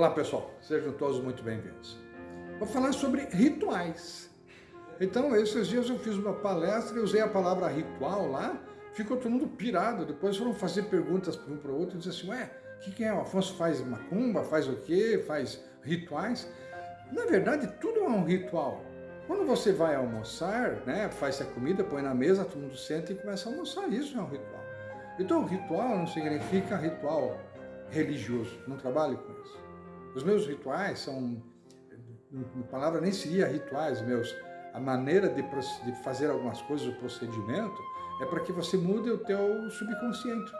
Olá pessoal, sejam todos muito bem-vindos. Vou falar sobre rituais. Então, esses dias eu fiz uma palestra e usei a palavra ritual lá, ficou todo mundo pirado, depois foram fazer perguntas para um para o outro e dizer assim, ué, o que, que é? O Afonso faz macumba, faz o quê? Faz rituais? Na verdade, tudo é um ritual. Quando você vai almoçar, né, faz a comida, põe na mesa, todo mundo senta e começa a almoçar, isso é um ritual. Então, ritual não significa ritual religioso, não trabalho com isso. Os meus rituais são, a palavra nem seria rituais meus, a maneira de, de fazer algumas coisas, o procedimento, é para que você mude o teu subconsciente.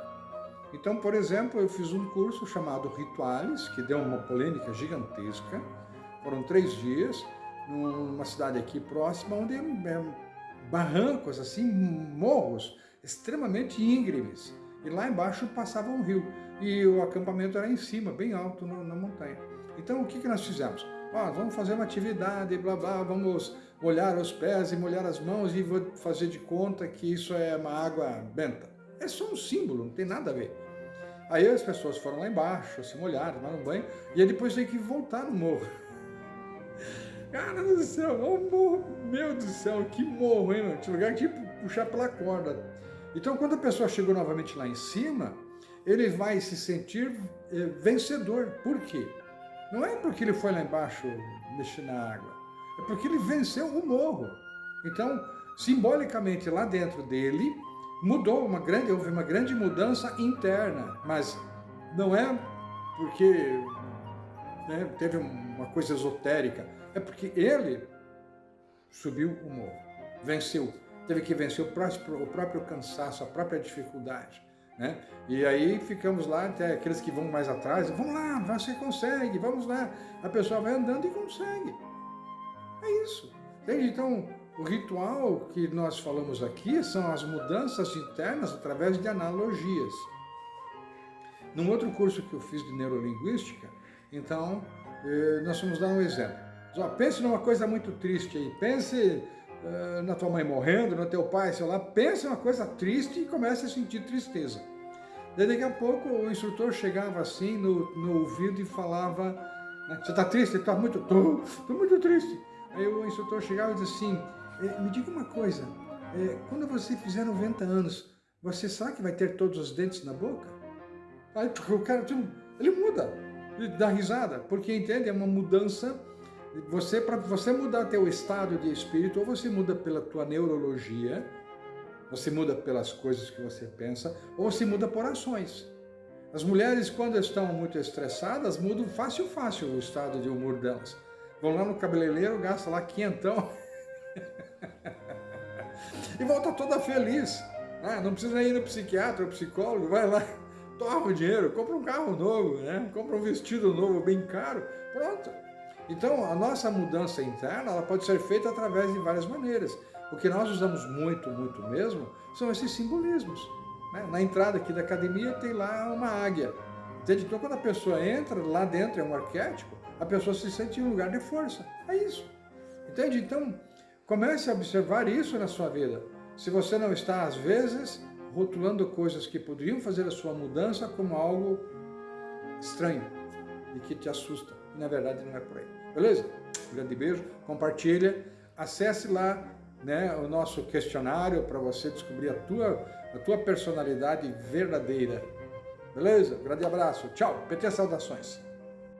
Então, por exemplo, eu fiz um curso chamado Rituales, que deu uma polêmica gigantesca, foram três dias, numa cidade aqui próxima, onde é, barrancos, assim, morros extremamente íngremes. E lá embaixo passava um rio. E o acampamento era em cima, bem alto no, na montanha. Então o que, que nós fizemos? Ah, vamos fazer uma atividade, blá blá, vamos molhar os pés e molhar as mãos e vou fazer de conta que isso é uma água benta. É só um símbolo, não tem nada a ver. Aí as pessoas foram lá embaixo, se molharam, tomaram banho, e aí depois tem que voltar no morro. Cara do céu, o morro, meu Deus do céu, que morro, hein, mano? Tinha lugar que puxar pela corda. Então, quando a pessoa chegou novamente lá em cima, ele vai se sentir eh, vencedor. Por quê? Não é porque ele foi lá embaixo mexer na água, é porque ele venceu o morro. Então, simbolicamente, lá dentro dele, mudou uma grande, houve uma grande mudança interna, mas não é porque né, teve uma coisa esotérica, é porque ele subiu o morro, venceu, teve que vencer o próprio, o próprio cansaço, a própria dificuldade. Né? E aí ficamos lá, até aqueles que vão mais atrás, vamos lá, você consegue, vamos lá. A pessoa vai andando e consegue. É isso. Entende? Então, o ritual que nós falamos aqui são as mudanças internas através de analogias. Num outro curso que eu fiz de neurolinguística, então, eh, nós vamos dar um exemplo. Pense numa coisa muito triste aí, pense na tua mãe morrendo, no teu pai, sei lá, pense uma coisa triste e comece a sentir tristeza. Daí daqui a pouco o instrutor chegava assim no, no ouvido e falava, né, você está triste? Está muito, estou muito triste. Aí o instrutor chegava e dizia assim, eh, me diga uma coisa, eh, quando você fizer 90 anos, você sabe que vai ter todos os dentes na boca? Aí o cara, ele muda, ele dá risada, porque entende, é uma mudança você, para você mudar teu estado de espírito, ou você muda pela tua neurologia, você muda pelas coisas que você pensa, ou você muda por ações. As mulheres, quando estão muito estressadas, mudam fácil, fácil o estado de humor delas. Vão lá no cabeleireiro, gastam lá quinhentão e volta toda feliz. Ah, não precisa ir no psiquiatra ou psicólogo, vai lá, toma o dinheiro, compra um carro novo, né? compra um vestido novo bem caro, pronto. Então, a nossa mudança interna ela pode ser feita através de várias maneiras. O que nós usamos muito, muito mesmo, são esses simbolismos. Né? Na entrada aqui da academia tem lá uma águia. Entende? Então, quando a pessoa entra, lá dentro é um arquétipo, a pessoa se sente em um lugar de força. É isso. Entende? Então, comece a observar isso na sua vida. Se você não está, às vezes, rotulando coisas que poderiam fazer a sua mudança como algo estranho e que te assusta. E, na verdade, não é por aí. Beleza? Um grande beijo, compartilha, acesse lá né, o nosso questionário para você descobrir a tua, a tua personalidade verdadeira. Beleza? Grande abraço. Tchau. PT Saudações.